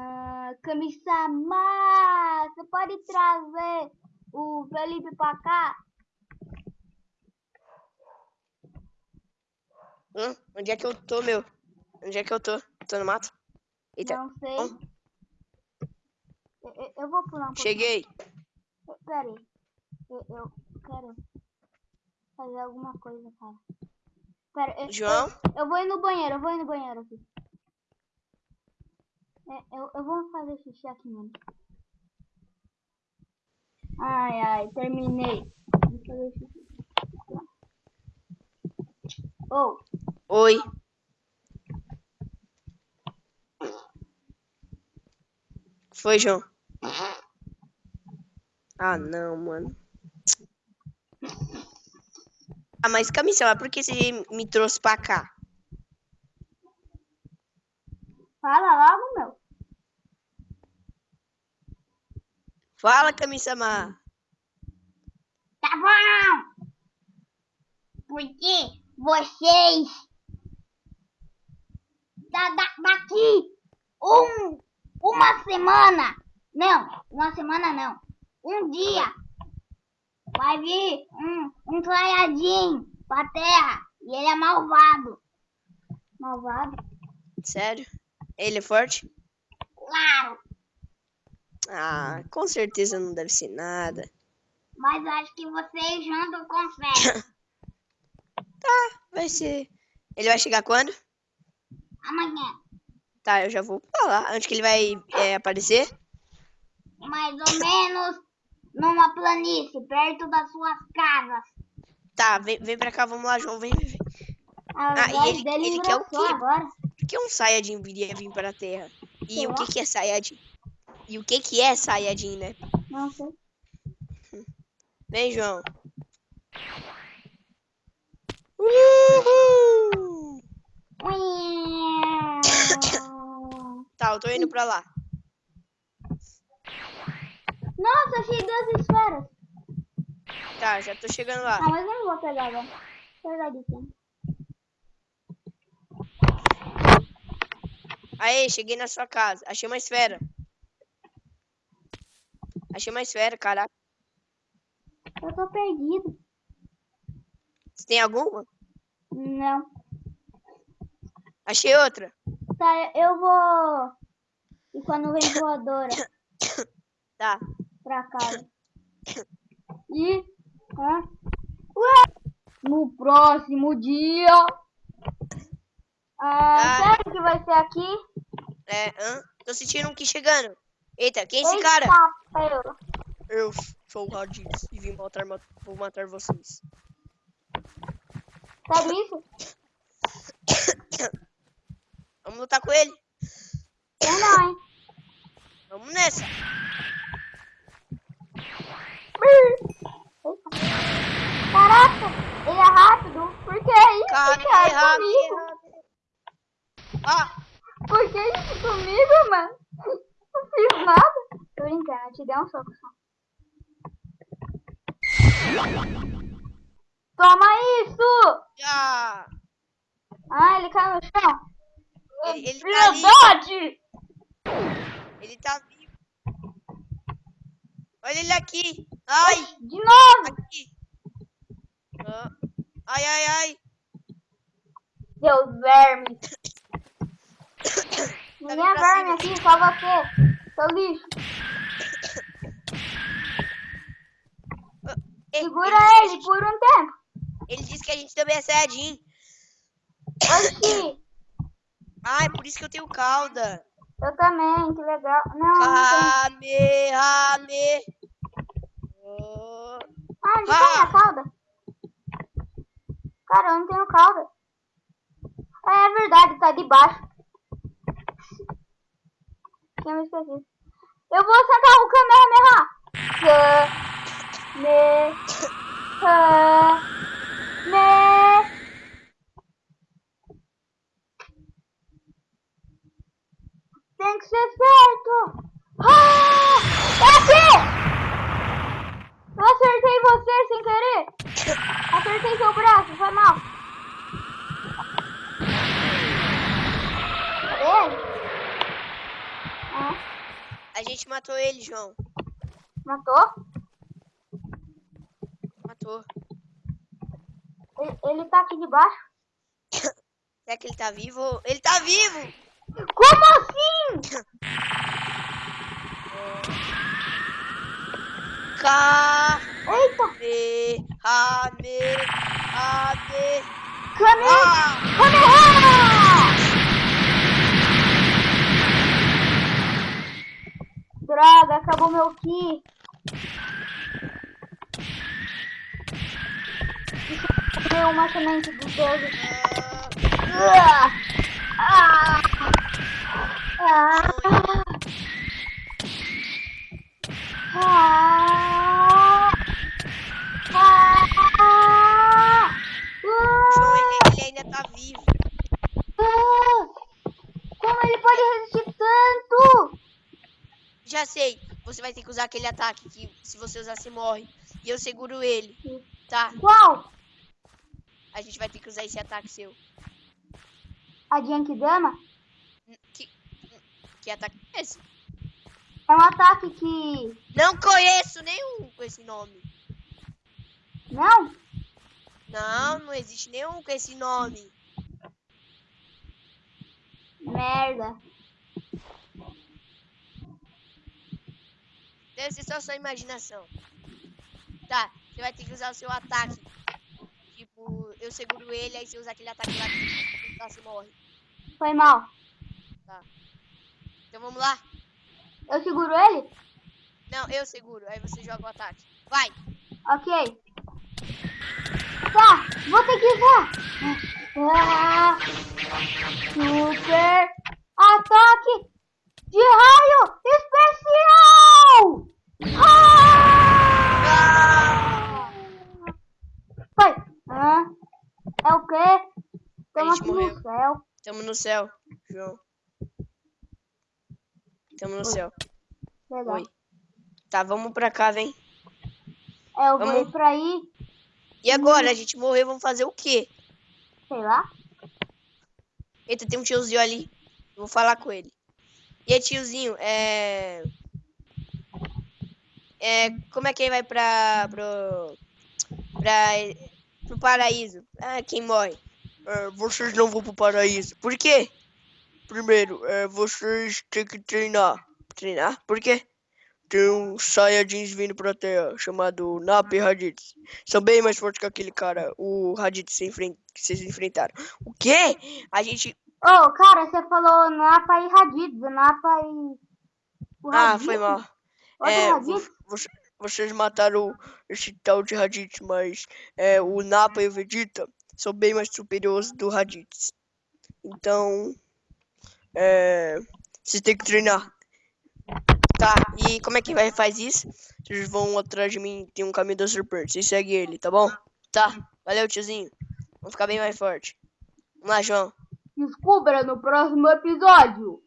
Ah, Kami-sama, você pode trazer o Felipe pra cá? Hum, onde é que eu tô, meu? Onde é que eu tô? Tô no mato? Eita. Não sei. Bom, Eu, eu- vou pular um pouquinho. cheguei. Pera aí. Eu, eu quero fazer alguma coisa, cara. Pera, eu, João? Eu, eu vou ir no banheiro, eu vou ir no banheiro aqui. É, eu, eu vou fazer xixi aqui mesmo. Ai, ai, terminei. Vou fazer xixi. Oh, Oi. Foi, João. Ah, não, mano. Ah, mas Camila, por que você me trouxe pra cá? fala logo, meu. Fala, Camila. Tá bom! Porque vocês da, da, daqui um, uma semana, não, uma semana não, um dia vai vir um, um Saiyajin pra terra e ele é malvado. Malvado? Sério? Ele é forte? Claro, Ah, com certeza não deve ser nada. mas acho que vocês jantam com fé. Vai ser. Ele vai chegar quando? Amanhã, Tá, eu já vou pra lá. Onde que ele vai é, aparecer? mais ou menos numa planície, perto das suas casas. Tá, vem, vem pra cá, vamos lá, João. Vem, vem, vem. Ah, e voz ele- ele quer o quê? agora. Por que um Saiyajin viria vir para a Terra? E Sei o lá. que que é Saiyajin? E o que que é Saiyajin, né? Não sei. Vem, João. Uhul! Tá, eu tô indo pra lá. Nossa, achei duas esferas. Tá, já tô chegando lá. Ah, mas eu não vou pegar agora. Vou pegar de. Aê, cheguei na sua casa. Achei uma esfera. Achei uma esfera, caraca. Eu tô perdido. Você tem alguma? Não. Achei outra. Tá, eu vou ir com a nuvem voadora Tá. pra casa. E... Ué? No próximo dia... Ah, Ah. sério que vai ser aqui? É, hã? Tô sentindo um que chegando. Eita, quem é esse cara? Eu. Sou o Raditz e vim matar, ma- vou matar vocês. Sério isso? Vamos lutar com ele? Eu não, hein? Vamos nessa. Caraca, ele é rápido. Por que isso, Cara, cara? errado, comigo? errado. Ah, Por que isso comigo, mano? Nada. Tô brincando, eu te dei um soco só. Toma isso! já. Ah, ele caiu no chão. Ele, ele tá! Ele tá vivo. Olha ele aqui. Ai, De novo! aqui. Ah, Ai, ai, ai. Deus verme. Tá Ninguém é pra verme aqui, só você. Seu lixo. Ele- Segura ele a ele por um tempo. Ele disse que a gente também é Saiyajin. Oxi, Ai, por isso que eu tenho cauda. eu também, que legal. Não, não tem. Oh. Ah, onde Ah. tá minha cauda? Cara, eu não tenho cauda. É verdade, tá debaixo. Esquecido. Eu vou sentar o Kamehameha. Kamehameha. Tem que ser certo. Ah! É aqui! Eu acertei você sem querer. Acertei seu braço, foi mal. Cadê ele? Ah. A gente matou ele, João. Matou? Matou. Ele, ele tá aqui debaixo. Será que ele tá vivo? Ele tá vivo! Como assim? K, Eita! B, A, B, A, B, Kame... A. Acabou meu ki. Eu ver uma semente. Ah! Ah! Ah! Ah! Ah! João, ele, ele ainda tá vivo. Ah! Como ele pode resistir tanto? Já sei. Você vai ter que usar aquele ataque que se você usar, você morre. E eu seguro ele. Tá? Qual? A gente vai ter que usar esse ataque seu. A Genkidama? Que, que ataque é esse? É um ataque que. Não conheço nenhum com esse nome. Não? Não, não existe nenhum com esse nome. Merda. Deve ser só sua imaginação. Tá, você vai ter que usar o seu ataque. Tipo, eu seguro ele, aí você usa aquele ataque lá que tá, você morre. Foi mal. Então vamos lá? Eu seguro ele? Não, eu seguro, aí você joga o ataque. Vai! Ok. Tá, vou ter que usar. Ah, super ataque de raio especial! Tamo no céu, João. Tamo no Oi. céu. Legal. Oi. Tá, vamos pra cá, vem. É, eu vou Vamos. ir pra aí, E agora? A gente morreu, vamos fazer o quê? sei lá. Eita, tem um tiozinho ali. Vou falar com ele. E aí, tiozinho, é. É. Como é que ele vai pra. pro. pra. pro paraíso? Ah, quem morre? É, vocês não vão pro paraíso. Por quê? Primeiro, é, vocês têm que treinar. Treinar? Por quê? Tem um Saiyajins vindo pra Terra, chamado Napa e Raditz. São bem mais fortes que aquele cara, o Raditz se que vocês enfrentaram. O quê? A gente Ô, cara, você falou Napa e Raditz. Napa e. O Ah, foi mal. Outro É, Raditz? vocês mataram esse tal de Raditz, mas é, o Nappa e o Vegeta são bem mais superiores do Raditz. Então, é, vocês têm que treinar. Tá, e como é que vai faz isso? Vocês vão atrás de mim, tem um caminho da serpente. Vocês seguem ele, tá bom? Tá, valeu, tiozinho. Vamos ficar bem mais forte. Vamos lá, João. Descubra no próximo episódio.